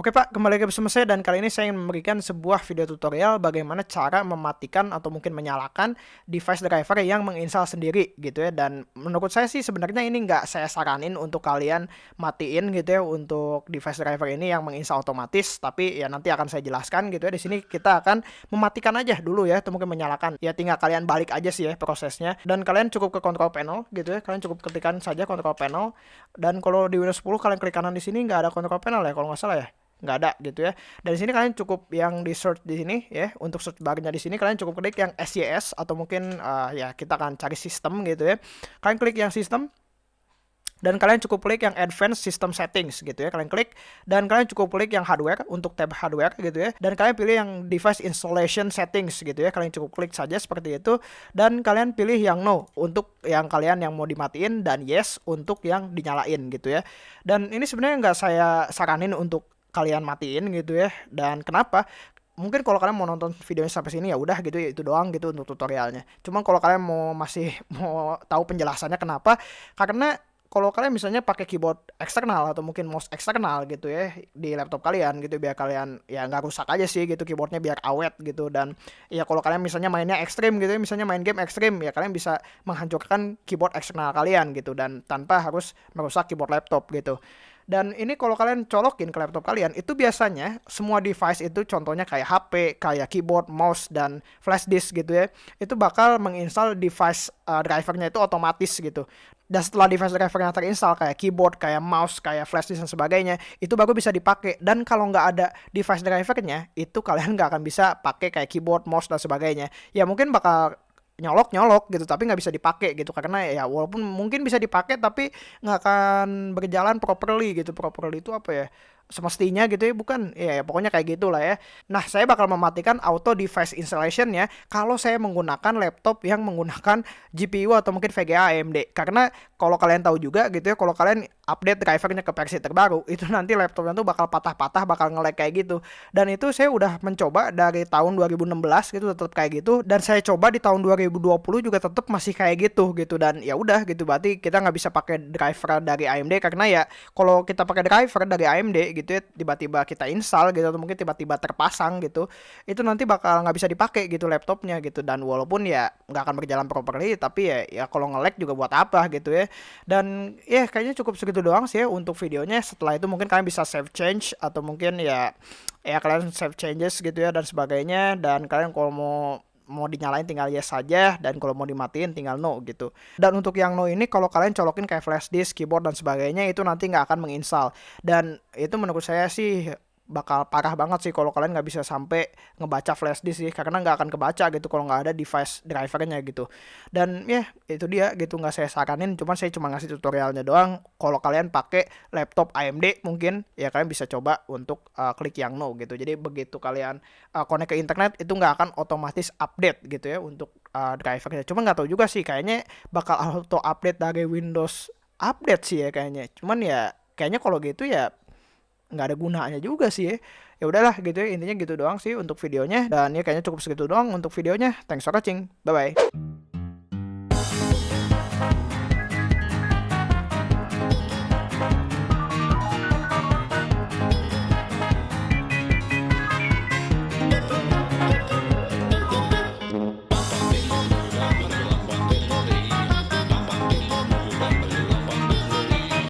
Oke Pak, kembali lagi bersama saya dan kali ini saya ingin memberikan sebuah video tutorial bagaimana cara mematikan atau mungkin menyalakan device driver yang menginstal sendiri gitu ya. Dan menurut saya sih sebenarnya ini nggak saya saranin untuk kalian matiin gitu ya untuk device driver ini yang menginstal otomatis tapi ya nanti akan saya jelaskan gitu ya. Di sini kita akan mematikan aja dulu ya atau mungkin menyalakan. Ya tinggal kalian balik aja sih ya prosesnya. Dan kalian cukup ke control panel gitu ya. Kalian cukup ketikkan saja control panel. Dan kalau di Windows 10 kalian klik kanan di sini nggak ada control panel ya kalau nggak salah ya nggak ada gitu ya. Dan di sini kalian cukup yang di search di sini ya untuk search barnya di sini kalian cukup klik yang SYS atau mungkin uh, ya kita akan cari sistem gitu ya. Kalian klik yang sistem dan kalian cukup klik yang advanced system settings gitu ya. Kalian klik dan kalian cukup klik yang hardware untuk tab hardware gitu ya. Dan kalian pilih yang device installation settings gitu ya. Kalian cukup klik saja seperti itu. Dan kalian pilih yang no untuk yang kalian yang mau dimatiin dan yes untuk yang dinyalain gitu ya. Dan ini sebenarnya nggak saya saranin untuk kalian matiin gitu ya. Dan kenapa? Mungkin kalau kalian mau nonton videonya sampai sini ya udah gitu ya itu doang gitu untuk tutorialnya. Cuman kalau kalian mau masih mau tahu penjelasannya kenapa karena kalau kalian misalnya pakai keyboard eksternal atau mungkin mouse eksternal gitu ya di laptop kalian gitu biar kalian ya nggak rusak aja sih gitu keyboardnya biar awet gitu. Dan ya kalau kalian misalnya mainnya ekstrim gitu ya misalnya main game ekstrim ya kalian bisa menghancurkan keyboard eksternal kalian gitu dan tanpa harus merusak keyboard laptop gitu dan ini kalau kalian colokin ke laptop kalian, itu biasanya semua device itu contohnya kayak HP, kayak keyboard, mouse, dan flash disk gitu ya. Itu bakal menginstal device uh, drivernya itu otomatis gitu. Dan setelah device drivernya terinstall kayak keyboard, kayak mouse, kayak flash disk dan sebagainya, itu baru bisa dipakai. Dan kalau nggak ada device drivernya, itu kalian nggak akan bisa pakai kayak keyboard, mouse, dan sebagainya. Ya mungkin bakal nyolok nyolok gitu tapi nggak bisa dipakai gitu. Karena ya walaupun mungkin bisa dipakai tapi nggak akan berjalan properly gitu. Properly itu apa ya semestinya gitu ya bukan ya, ya pokoknya kayak gitulah ya. Nah saya bakal mematikan auto device installation ya kalau saya menggunakan laptop yang menggunakan GPU atau mungkin VGA AMD karena kalau kalian tahu juga gitu ya kalau kalian update drivernya ke versi terbaru itu nanti laptopnya tuh bakal patah-patah bakal nge kayak gitu. Dan itu saya udah mencoba dari tahun 2016 gitu tetap kayak gitu. Dan saya coba di tahun 2020 juga tetap masih kayak gitu gitu. Dan ya udah gitu berarti kita nggak bisa pakai driver dari AMD karena ya kalau kita pakai driver dari AMD gitu ya tiba-tiba kita install gitu atau mungkin tiba-tiba terpasang gitu itu nanti bakal nggak bisa dipakai gitu laptopnya gitu. Dan walaupun ya nggak akan berjalan properly tapi ya ya kalau nge juga buat apa gitu ya. Dan ya kayaknya cukup segitu itu doang sih ya untuk videonya. Setelah itu mungkin kalian bisa save change atau mungkin ya ya kalian save changes gitu ya dan sebagainya. Dan kalian kalau mau mau dinyalain tinggal yes saja dan kalau mau dimatiin tinggal no gitu. Dan untuk yang no ini kalau kalian colokin kayak flash disk, keyboard dan sebagainya itu nanti nggak akan menginstal. Dan itu menurut saya sih bakal parah banget sih kalau kalian nggak bisa sampai ngebaca flash disk sih karena nggak akan kebaca gitu kalau nggak ada device drivernya gitu. Dan ya itu dia gitu nggak saya saranin cuman saya cuma ngasih tutorialnya doang. Kalau kalian pakai laptop AMD mungkin ya kalian bisa coba untuk uh, klik yang no gitu. Jadi begitu kalian uh, connect ke internet itu nggak akan otomatis update gitu ya untuk uh, drivernya. Cuma nggak tahu juga sih kayaknya bakal auto update dari Windows update sih ya kayaknya. Cuman ya kayaknya kalau gitu ya nggak ada gunanya juga sih ya. Ya udahlah gitu ya intinya gitu doang sih untuk videonya. Dan ya kayaknya cukup segitu doang untuk videonya. Thanks for watching. Bye bye